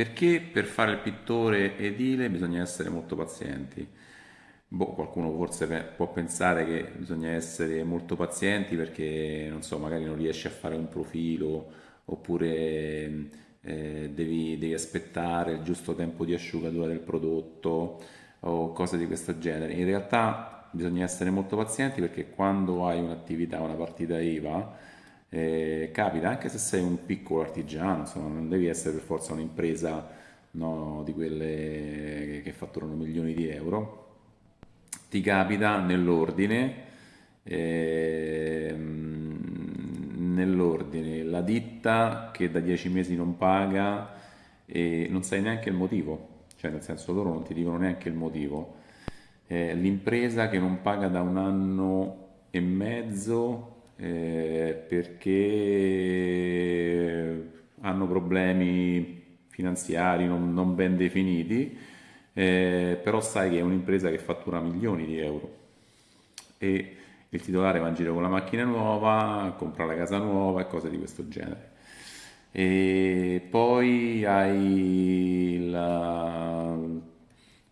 Perché per fare il pittore edile bisogna essere molto pazienti? Boh, qualcuno forse può pensare che bisogna essere molto pazienti perché, non so, magari non riesci a fare un profilo oppure eh, devi, devi aspettare il giusto tempo di asciugatura del prodotto o cose di questo genere. In realtà bisogna essere molto pazienti perché quando hai un'attività, una partita IVA, eh, capita anche se sei un piccolo artigiano, insomma, non devi essere per forza un'impresa no, di quelle che fatturano milioni di euro, ti capita nell'ordine, ehm, nell'ordine la ditta che da dieci mesi non paga e non sai neanche il motivo, cioè nel senso loro non ti dicono neanche il motivo, eh, l'impresa che non paga da un anno e mezzo eh, perché hanno problemi finanziari non, non ben definiti, eh, però sai che è un'impresa che fattura milioni di euro e il titolare va in giro con la macchina nuova, compra la casa nuova e cose di questo genere. E poi hai la,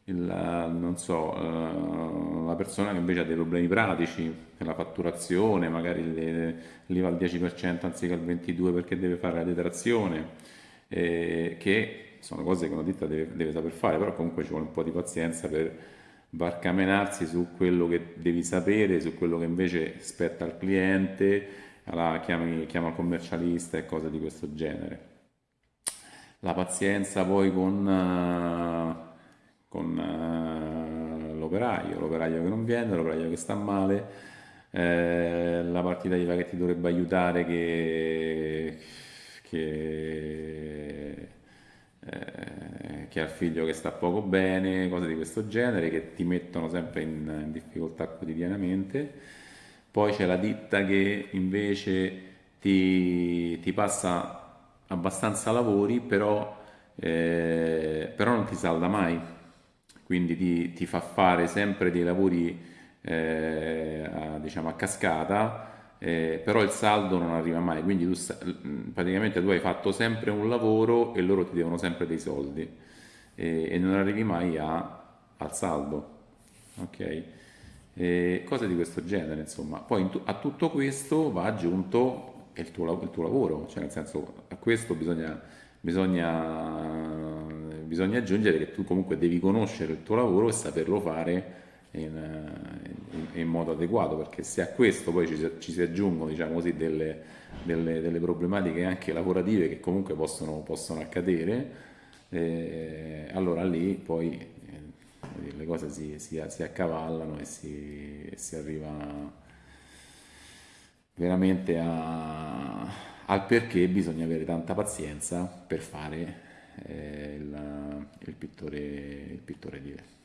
il, non so, eh, la persona che invece ha dei problemi pratici nella fatturazione, magari le, li va al 10% anziché al 22% perché deve fare la detrazione, eh, che sono cose che una ditta deve, deve, saper fare, però comunque ci vuole un po' di pazienza per barcamenarsi su quello che devi sapere, su quello che invece spetta al cliente, allora chiami, chiama il commercialista e cose di questo genere. La pazienza poi con... Uh, con eh, l'operaio, l'operaio che non viene, l'operaio che sta male, eh, la partita IVA che ti dovrebbe aiutare che, che, eh, che ha il figlio che sta poco bene, cose di questo genere che ti mettono sempre in, in difficoltà quotidianamente. Poi c'è la ditta che invece ti, ti passa abbastanza lavori, però, eh, però non ti salda mai quindi ti, ti fa fare sempre dei lavori eh, a, diciamo, a cascata, eh, però il saldo non arriva mai, quindi tu, mm, praticamente tu hai fatto sempre un lavoro e loro ti devono sempre dei soldi e, e non arrivi mai a, al saldo. Ok? E cose di questo genere, insomma. Poi a tutto questo va aggiunto il tuo, il tuo lavoro, cioè nel senso a questo bisogna, bisogna bisogna aggiungere che tu comunque devi conoscere il tuo lavoro e saperlo fare in, in, in modo adeguato, perché se a questo poi ci, ci si aggiungono diciamo così, delle, delle, delle, problematiche anche lavorative che comunque possono, possono accadere, eh, allora lì poi eh, le cose si, si, si accavallano e si, si arriva veramente a, al perché bisogna avere tanta pazienza per fare il, il, pittore, il pittore edile.